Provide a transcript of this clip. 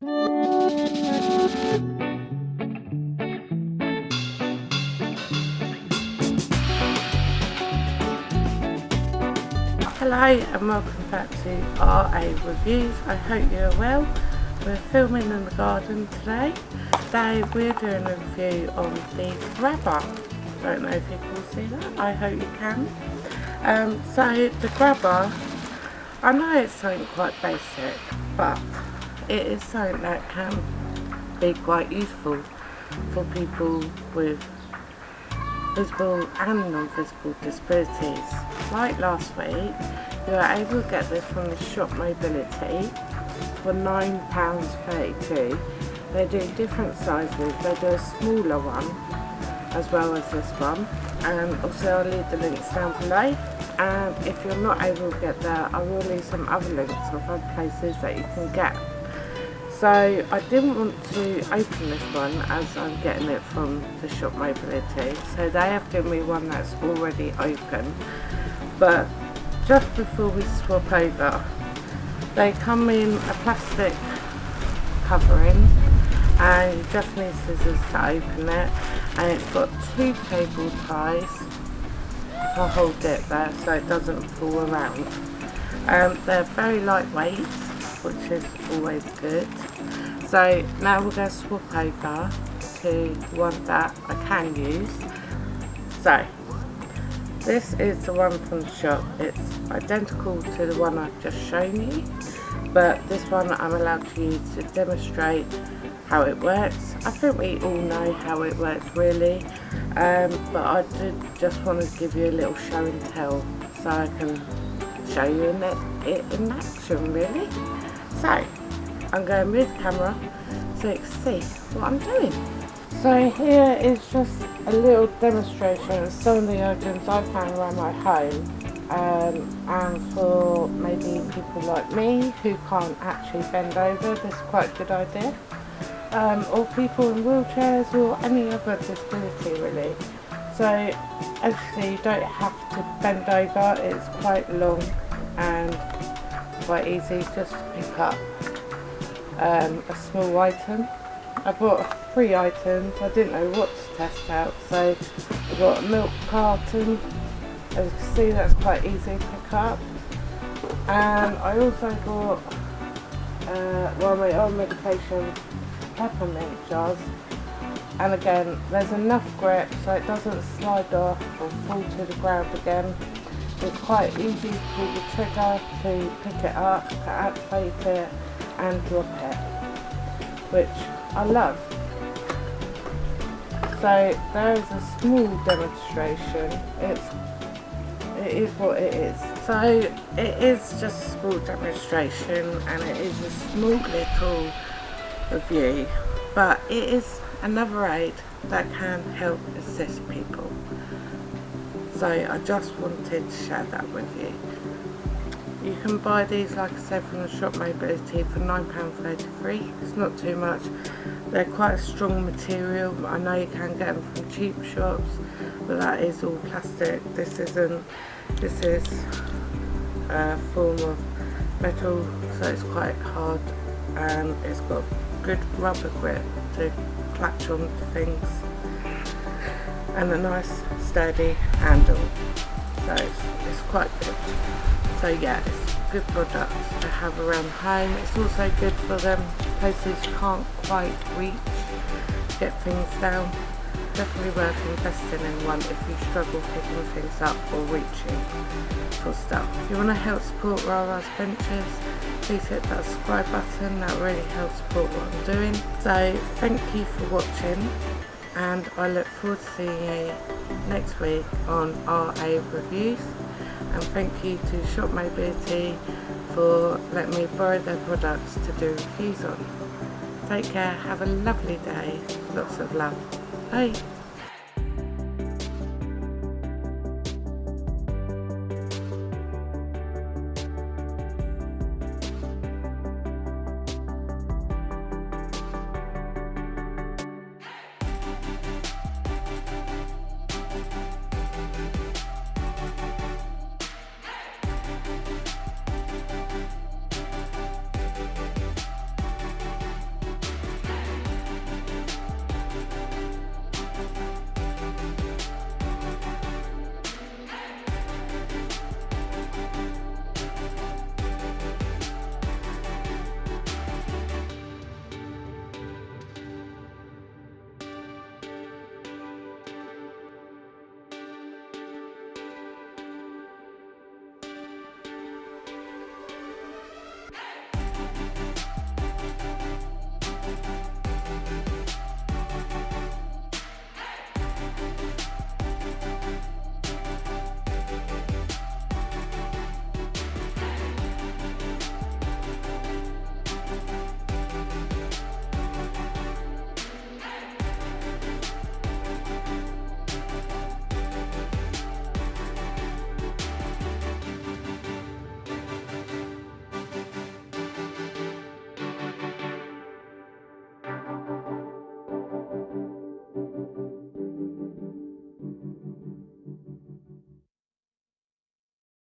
Hello and welcome back to RA Reviews. I hope you're well. We're filming in the garden today. Today we're doing a review on the grabber. Don't know if you can see that. I hope you can. Um, so the grabber, I know it's something quite basic, but it is something that can be quite useful for people with visible and non-visible disabilities. Like last week, we were able to get this from the Shop Mobility for £9.32. They do different sizes, they do a smaller one as well as this one and also I'll leave the links down below and if you're not able to get there I will leave some other links of other places that you can get so I didn't want to open this one as I'm getting it from the Shop Mobility. So they have given me one that's already open. But just before we swap over, they come in a plastic covering and you just need scissors to open it. And it's got two cable ties to hold it there so it doesn't fall around. Um, they're very lightweight which is always good. So now we're going to swap over to one that I can use. So this is the one from the shop. It's identical to the one I've just shown you but this one I'm allowed to use to demonstrate how it works. I think we all know how it works really um, but I did just want to give you a little show and tell so I can show you in it, it in action really. So, I'm going move camera so you can see what I'm doing. So here is just a little demonstration of some of the items I found around my home um, and for maybe people like me who can't actually bend over, this is quite a good idea. Um, or people in wheelchairs or any other disability really. So actually you don't have to bend over, it's quite long and quite easy just to pick up um, a small item. I bought three items, I didn't know what to test out so I got a milk carton, as you can see that's quite easy to pick up. And I also got uh, well my own medication peppermint jars. And again there's enough grip so it doesn't slide off or fall to the ground again. It's quite easy to the trigger to pick it up, to activate it and drop it, which I love. So there is a small demonstration, it's, it is what it is. So it is just a small demonstration and it is a small little review, but it is another aid that can help assist people so I just wanted to share that with you. You can buy these like I said from the Shop Mobility for £9.33, it's not too much. They're quite a strong material, I know you can get them from cheap shops but that is all plastic, this isn't, this is a form of metal so it's quite hard and it's got good rubber grip to clutch on to things and a nice sturdy handle. So it's, it's quite good so yeah it's good product to have around home. It's also good for them places you can't quite reach get things down. Definitely worth investing in one if you struggle picking things up or reaching for stuff. If you want to help support Rara's Ventures please hit that subscribe button. That really helps support what I'm doing. So thank you for watching and I look forward to seeing you next week on RA Reviews and thank you to Shop Mobility for letting me borrow their products to do reviews on. Take care, have a lovely day, lots of love. Bye.